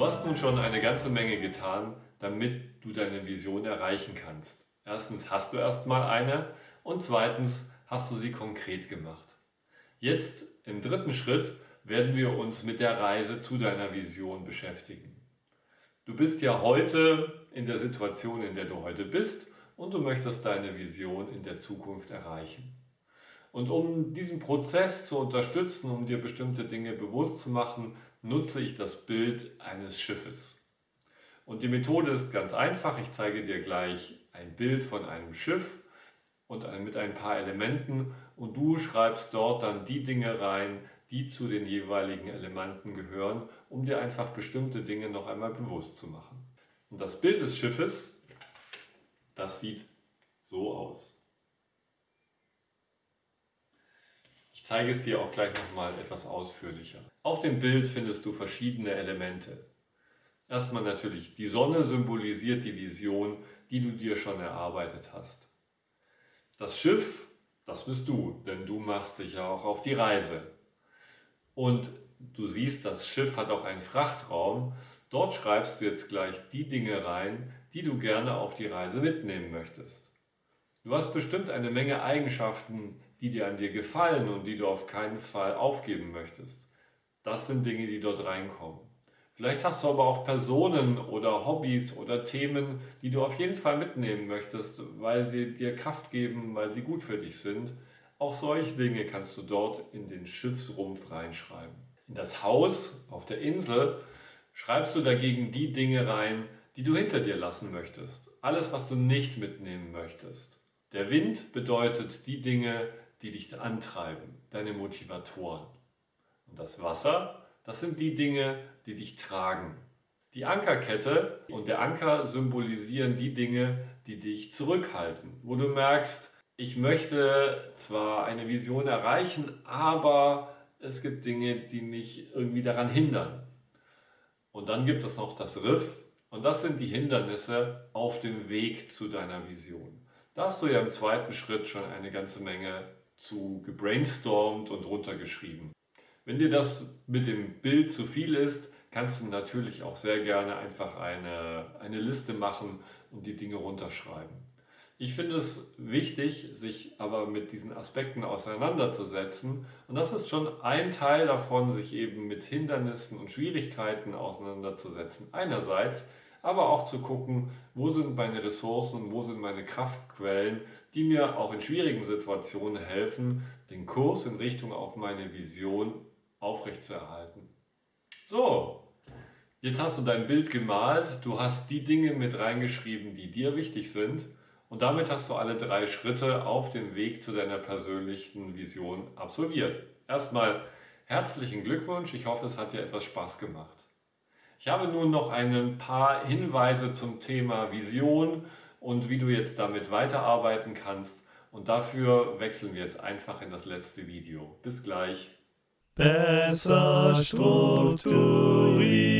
Du hast nun schon eine ganze Menge getan, damit du deine Vision erreichen kannst. Erstens hast du erstmal eine und zweitens hast du sie konkret gemacht. Jetzt im dritten Schritt werden wir uns mit der Reise zu deiner Vision beschäftigen. Du bist ja heute in der Situation, in der du heute bist und du möchtest deine Vision in der Zukunft erreichen. Und um diesen Prozess zu unterstützen, um dir bestimmte Dinge bewusst zu machen, nutze ich das Bild eines Schiffes. Und die Methode ist ganz einfach. Ich zeige dir gleich ein Bild von einem Schiff und mit ein paar Elementen und du schreibst dort dann die Dinge rein, die zu den jeweiligen Elementen gehören, um dir einfach bestimmte Dinge noch einmal bewusst zu machen. Und das Bild des Schiffes, das sieht so aus. Zeige es dir auch gleich nochmal etwas ausführlicher. Auf dem Bild findest du verschiedene Elemente. Erstmal natürlich die Sonne symbolisiert die Vision, die du dir schon erarbeitet hast. Das Schiff, das bist du, denn du machst dich ja auch auf die Reise. Und du siehst, das Schiff hat auch einen Frachtraum. Dort schreibst du jetzt gleich die Dinge rein, die du gerne auf die Reise mitnehmen möchtest. Du hast bestimmt eine Menge Eigenschaften, die dir an dir gefallen und die du auf keinen Fall aufgeben möchtest. Das sind Dinge, die dort reinkommen. Vielleicht hast du aber auch Personen oder Hobbys oder Themen, die du auf jeden Fall mitnehmen möchtest, weil sie dir Kraft geben, weil sie gut für dich sind. Auch solche Dinge kannst du dort in den Schiffsrumpf reinschreiben. In das Haus auf der Insel schreibst du dagegen die Dinge rein, die du hinter dir lassen möchtest. Alles, was du nicht mitnehmen möchtest. Der Wind bedeutet die Dinge, die dich antreiben, deine Motivatoren. Und das Wasser, das sind die Dinge, die dich tragen. Die Ankerkette und der Anker symbolisieren die Dinge, die dich zurückhalten, wo du merkst, ich möchte zwar eine Vision erreichen, aber es gibt Dinge, die mich irgendwie daran hindern. Und dann gibt es noch das Riff und das sind die Hindernisse auf dem Weg zu deiner Vision. Da hast du ja im zweiten Schritt schon eine ganze Menge zu gebrainstormt und runtergeschrieben. Wenn dir das mit dem Bild zu viel ist, kannst du natürlich auch sehr gerne einfach eine, eine Liste machen und die Dinge runterschreiben. Ich finde es wichtig, sich aber mit diesen Aspekten auseinanderzusetzen. Und das ist schon ein Teil davon, sich eben mit Hindernissen und Schwierigkeiten auseinanderzusetzen. Einerseits, aber auch zu gucken, wo sind meine Ressourcen, wo sind meine Kraftquellen, die mir auch in schwierigen Situationen helfen, den Kurs in Richtung auf meine Vision aufrechtzuerhalten. So, jetzt hast du dein Bild gemalt, du hast die Dinge mit reingeschrieben, die dir wichtig sind und damit hast du alle drei Schritte auf dem Weg zu deiner persönlichen Vision absolviert. Erstmal herzlichen Glückwunsch, ich hoffe es hat dir etwas Spaß gemacht. Ich habe nun noch ein paar Hinweise zum Thema Vision und wie du jetzt damit weiterarbeiten kannst. Und dafür wechseln wir jetzt einfach in das letzte Video. Bis gleich. Besser strukturiert.